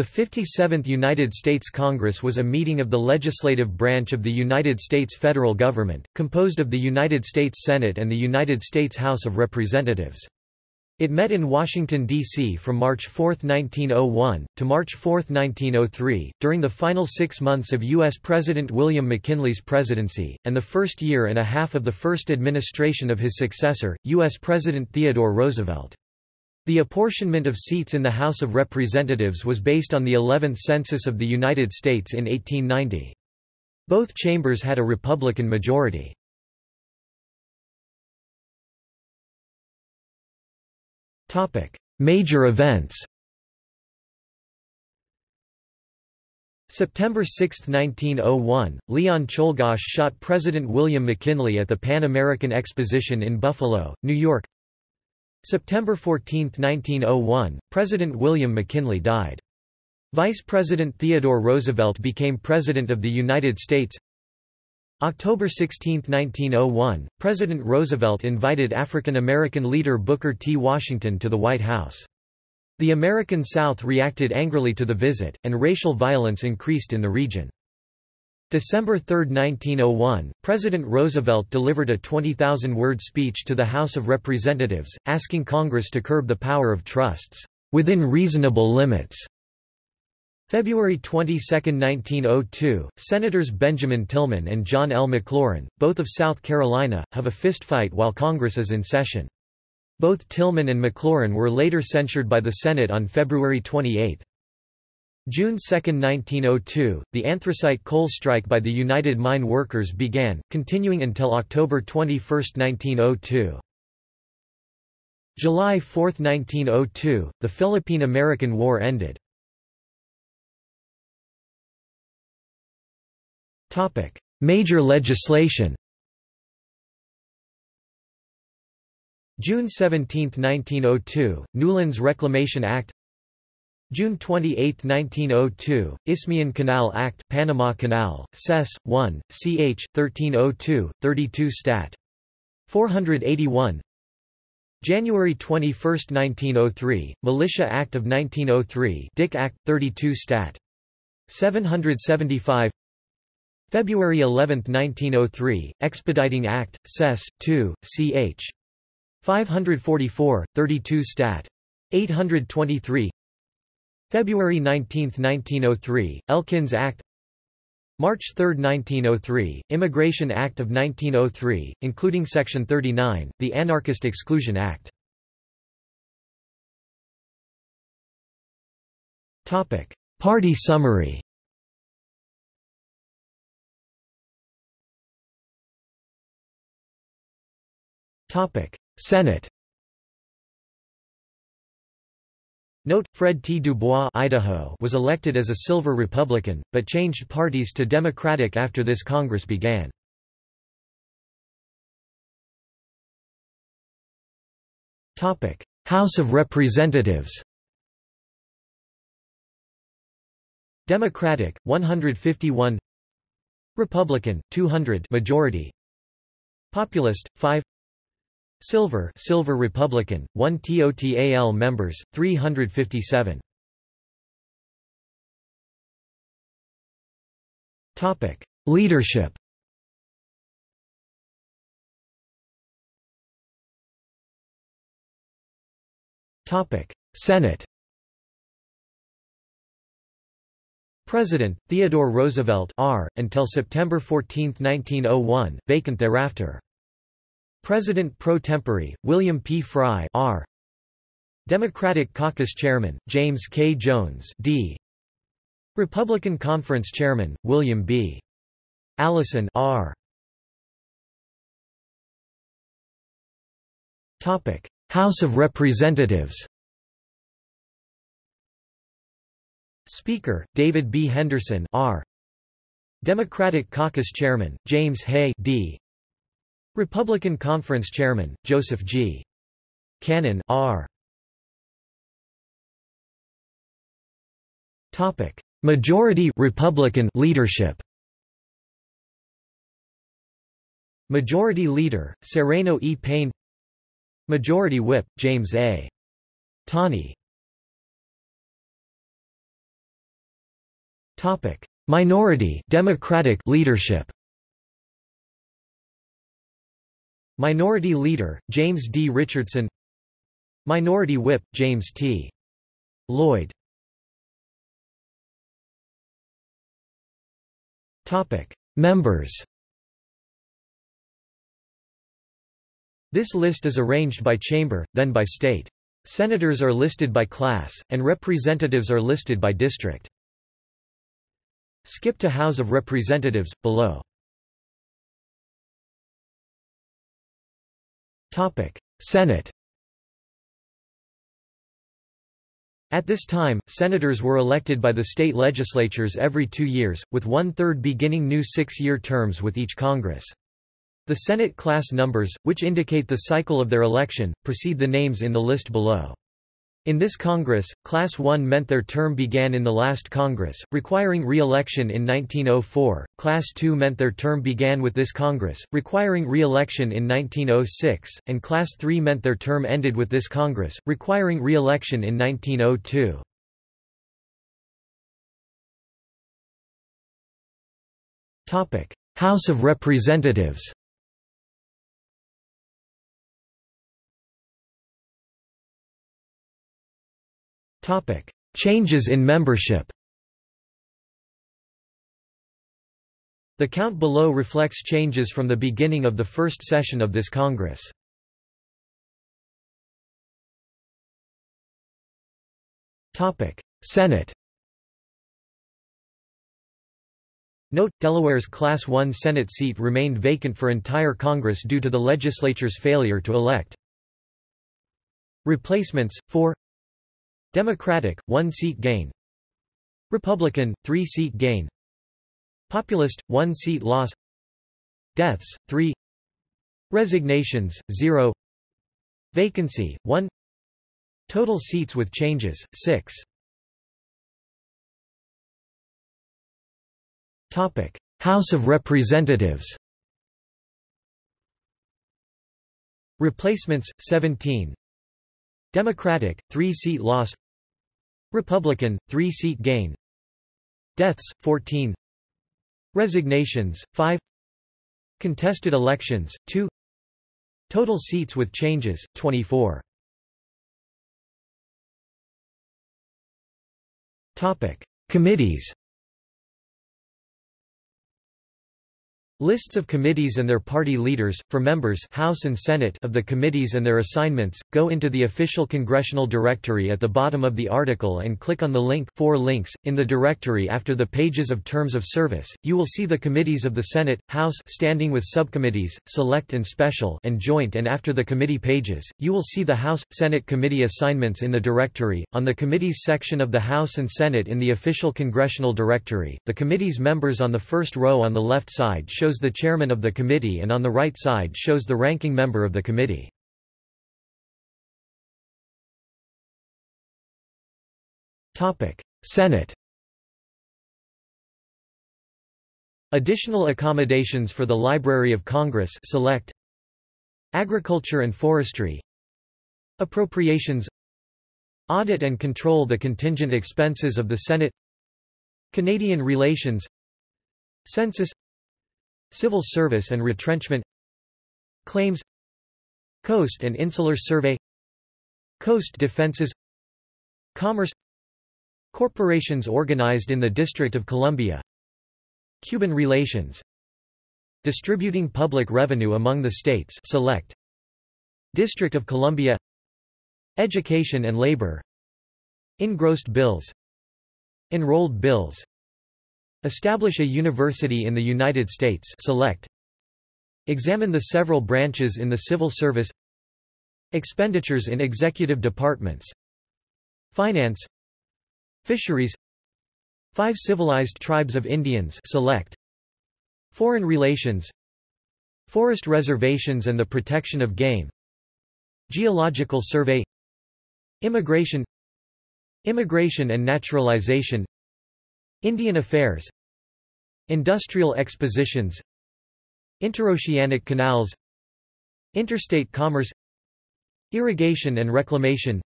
The 57th United States Congress was a meeting of the legislative branch of the United States federal government, composed of the United States Senate and the United States House of Representatives. It met in Washington, D.C. from March 4, 1901, to March 4, 1903, during the final six months of U.S. President William McKinley's presidency, and the first year and a half of the first administration of his successor, U.S. President Theodore Roosevelt. The apportionment of seats in the House of Representatives was based on the 11th Census of the United States in 1890. Both chambers had a Republican majority. Major events September 6, 1901, Leon Czolgosz shot President William McKinley at the Pan American Exposition in Buffalo, New York September 14, 1901, President William McKinley died. Vice President Theodore Roosevelt became President of the United States October 16, 1901, President Roosevelt invited African American leader Booker T. Washington to the White House. The American South reacted angrily to the visit, and racial violence increased in the region. December 3, 1901, President Roosevelt delivered a 20,000-word speech to the House of Representatives, asking Congress to curb the power of trusts, "...within reasonable limits." February 22, 1902, Senators Benjamin Tillman and John L. McLaurin, both of South Carolina, have a fistfight while Congress is in session. Both Tillman and McLaurin were later censured by the Senate on February 28. June 2, 1902, the anthracite coal strike by the United Mine Workers began, continuing until October 21, 1902. July 4, 1902, the Philippine–American War ended. Major legislation June 17, 1902, Newlands Reclamation Act June 28, 1902, Isthmian Canal Act Panama Canal, Sess. 1, ch. 1302, 32 Stat. 481 January 21, 1903, Militia Act of 1903 Dick Act, 32 Stat. 775 February 11, 1903, Expediting Act, Sess. 2, ch. 544, 32 Stat. 823 February 19, 1903, Elkins Act. March 3, 1903, Immigration Act of 1903, including Section 39, the Anarchist Exclusion Act. Party summary. Senate Note, Fred T. Dubois Idaho was elected as a Silver Republican, but changed parties to Democratic after this Congress began. House of Representatives Democratic 151 Republican 200 majority Populist 5 Silver Silver Republican, 1 TOTAL members, 357. Topic: Leadership. Topic: Senate. President Theodore Roosevelt R until September 14, 1901, vacant thereafter. President pro tempore, William P. Frye R. Democratic Caucus Chairman, James K. Jones D. Republican Conference Chairman, William B. Allison R. Topic: House of Representatives. Speaker: David B. Henderson R. Democratic Caucus Chairman, James Hay D. Republican Conference Chairman, Joseph G. Cannon R. Topic: Majority Republican leadership. Majority Leader, Sereno E. Payne Majority Whip, James A. Topic: Minority Democratic leadership. Minority Leader James D. Richardson Minority Whip James T. Lloyd Members This list is arranged by chamber, then by state. Senators are listed by class, and representatives are listed by district. Skip to House of Representatives, below. Senate At this time, senators were elected by the state legislatures every two years, with one-third beginning new six-year terms with each Congress. The Senate class numbers, which indicate the cycle of their election, precede the names in the list below. In this Congress, Class 1 meant their term began in the last Congress, requiring re-election in 1904, Class 2 meant their term began with this Congress, requiring re-election in 1906, and Class 3 meant their term ended with this Congress, requiring re-election in 1902. House of Representatives Changes in membership. The count below reflects changes from the beginning of the first session of this Congress. Topic: Senate. Note, Delaware's Class 1 Senate seat remained vacant for entire Congress due to the legislature's failure to elect. Replacements, 4 Democratic, one-seat gain. Republican, three-seat gain. Populist, one-seat loss. Deaths, 3 Resignations, 0 Vacancy, 1 Total seats with changes, 6 Topic. House of Representatives. Replacements, 17 Democratic, three-seat loss. Republican, three-seat gain. Deaths, 14 Resignations, 5 Contested elections, 2 Total seats with changes, 24 Committees Lists of committees and their party leaders, for members House and Senate of the committees and their assignments, go into the official congressional directory at the bottom of the article and click on the link for links. In the directory after the pages of terms of service, you will see the committees of the Senate, House standing with subcommittees, select and special and joint and after the committee pages, you will see the House, Senate committee assignments in the directory. On the committees section of the House and Senate in the official congressional directory, the committee's members on the first row on the left side show shows the chairman of the committee and on the right side shows the ranking member of the committee. Senate Additional accommodations for the Library of Congress select Agriculture and Forestry Appropriations Audit and control the contingent expenses of the Senate Canadian relations Census Civil Service and Retrenchment Claims Coast and Insular Survey Coast Defenses Commerce Corporations organized in the District of Columbia Cuban relations Distributing public revenue among the states select District of Columbia Education and labor Engrossed bills Enrolled bills Establish a university in the United States select. Examine the several branches in the civil service Expenditures in executive departments Finance Fisheries Five civilized tribes of Indians select. Foreign relations Forest reservations and the protection of game Geological survey Immigration Immigration and naturalization Indian Affairs Industrial expositions Interoceanic canals Interstate commerce Irrigation and reclamation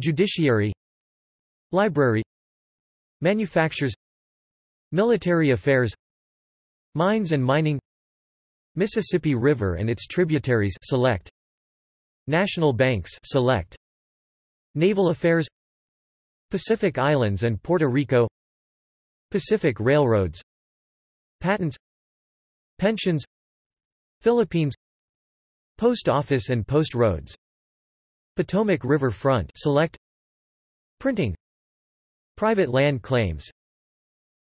Judiciary Library Manufactures Military Affairs Mines and Mining Mississippi River and its tributaries select National Banks select Naval Affairs Pacific Islands and Puerto Rico Pacific Railroads. Patents. Pensions. Philippines. Post Office and Post Roads. Potomac River Front. Select. Printing. Private land claims.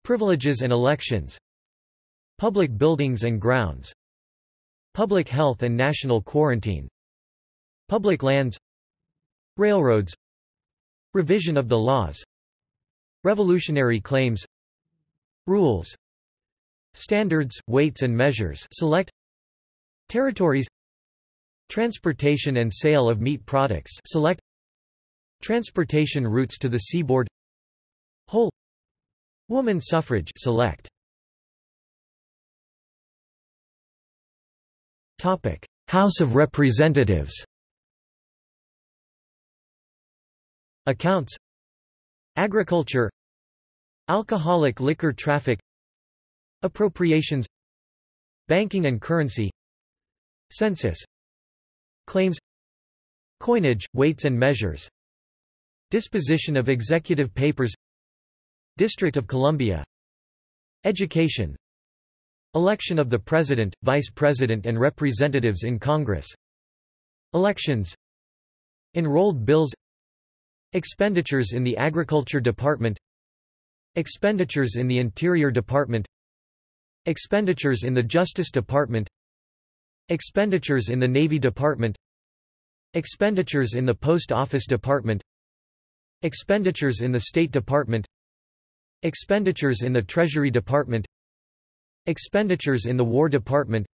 Privileges and elections. Public buildings and grounds. Public health and national quarantine. Public lands. Railroads. Revision of the laws. Revolutionary claims Rules Standards, weights and measures select Territories Transportation and sale of meat products select Transportation routes to the seaboard Whole Woman suffrage select. Topic House of Representatives. Accounts. Agriculture Alcoholic liquor traffic Appropriations Banking and currency Census Claims Coinage, weights and measures Disposition of executive papers District of Columbia Education Election of the President, Vice President and Representatives in Congress Elections Enrolled bills Expenditures in the Agriculture Department Expenditures in the Interior Department. Expenditures in the Justice Department. Expenditures in the Navy Department. Expenditures in the Post Office Department. Expenditures in the State Department. Expenditures in the Treasury Department. Expenditures in the War Department.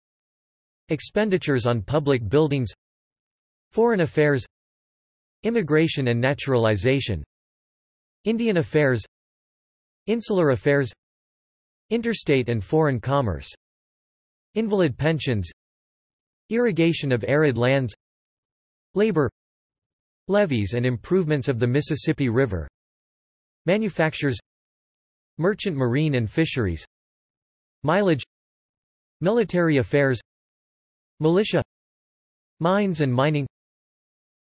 Expenditures on public buildings. Foreign Affairs. Immigration and Naturalization. Indian Affairs Insular Affairs Interstate and Foreign Commerce Invalid Pensions Irrigation of arid lands Labor Levees and improvements of the Mississippi River Manufactures Merchant Marine and Fisheries Mileage Military Affairs Militia Mines and Mining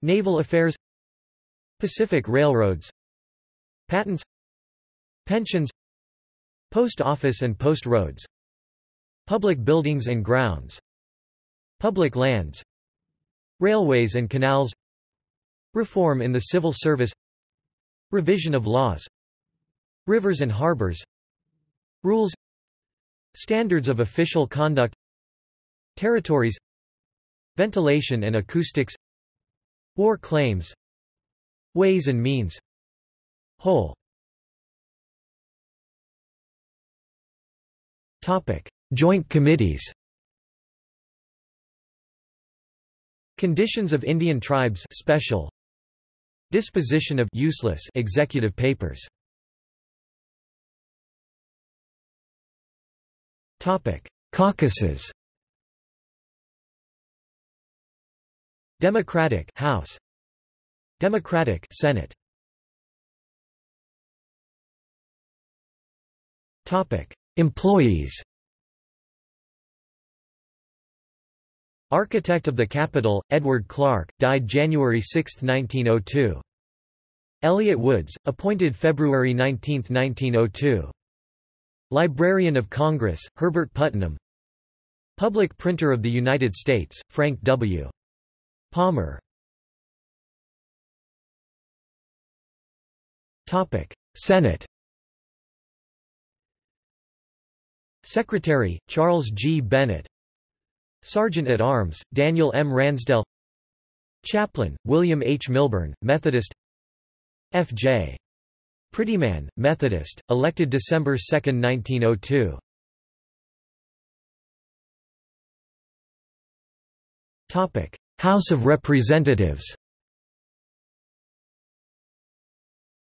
Naval Affairs Pacific Railroads Patents Pensions Post Office and Post Roads Public Buildings and Grounds Public Lands Railways and Canals Reform in the Civil Service Revision of laws Rivers and harbors Rules Standards of official conduct Territories Ventilation and acoustics War claims Ways and means Whole Topic. Joint committees Conditions of Indian tribes special Disposition of useless executive papers Topic: Caucuses. Democratic House. Democratic Senate. Topic: Employees. Architect of the Capitol, Edward Clark, died January 6, 1902. Elliot Woods, appointed February 19, 1902. Librarian of Congress, Herbert Putnam Public Printer of the United States, Frank W. Palmer Senate Secretary, Charles G. Bennett Sergeant at Arms, Daniel M. Ransdell Chaplain, William H. Milburn, Methodist F.J. Prettyman, Methodist, elected December 2, 1902. Topic: House of Representatives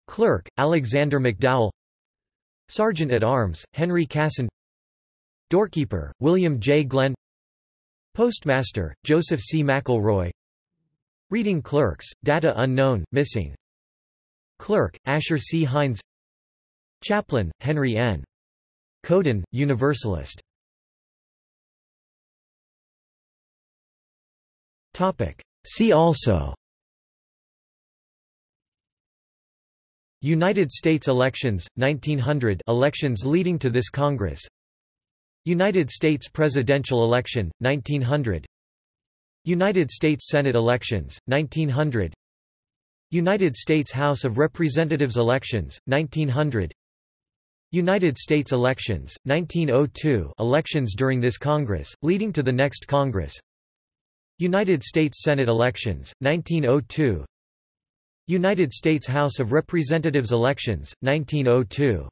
Clerk, Alexander McDowell Sergeant at Arms, Henry Casson Doorkeeper, William J. Glenn Postmaster, Joseph C. McElroy Reading clerks, data unknown, missing Clerk, Asher C. Hinds Chaplain, Henry N. Couden, Universalist. See also United States elections, 1900 elections leading to this Congress United States presidential election, 1900 United States Senate elections, 1900 United States House of Representatives elections, 1900 United States elections, 1902 elections during this Congress, leading to the next Congress. United States Senate elections, 1902 United States House of Representatives elections, 1902